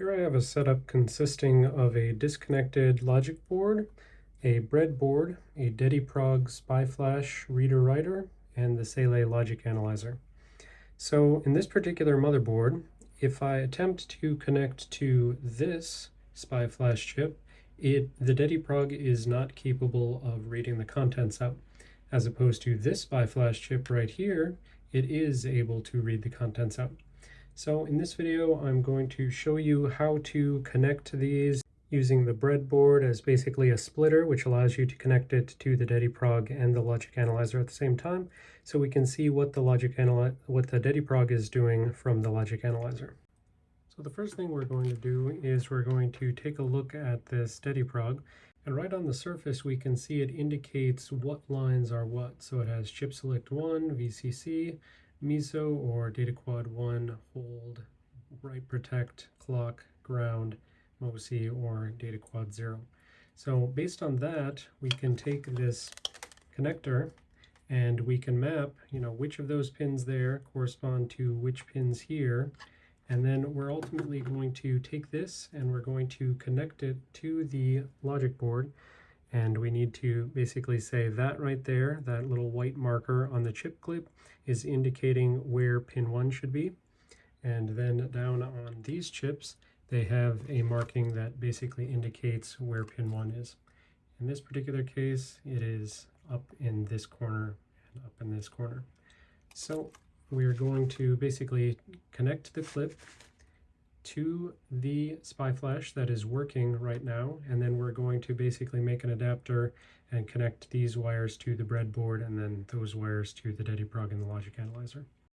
Here I have a setup consisting of a disconnected logic board, a breadboard, a Dediprog SPI flash reader writer, and the Saleae logic analyzer. So in this particular motherboard, if I attempt to connect to this SPI flash chip, it, the Dediprog is not capable of reading the contents out. As opposed to this SPI flash chip right here, it is able to read the contents out. So in this video, I'm going to show you how to connect these using the breadboard as basically a splitter, which allows you to connect it to the Dediprog and the logic analyzer at the same time, so we can see what the logic what the Dediprog is doing from the logic analyzer. So the first thing we're going to do is we're going to take a look at this Dediprog, and right on the surface we can see it indicates what lines are what. So it has chip select 1, VCC, MISO or data quad 1 hold write protect clock ground MOSI or data quad 0. So based on that we can take this connector and we can map you know which of those pins there correspond to which pins here and then we're ultimately going to take this and we're going to connect it to the logic board and we need to basically say that right there, that little white marker on the chip clip is indicating where pin 1 should be. And then down on these chips, they have a marking that basically indicates where pin 1 is. In this particular case, it is up in this corner and up in this corner. So we're going to basically connect the clip to the SPI flash that is working right now and then we're going to basically make an adapter and connect these wires to the breadboard and then those wires to the Dediprog and the logic analyzer.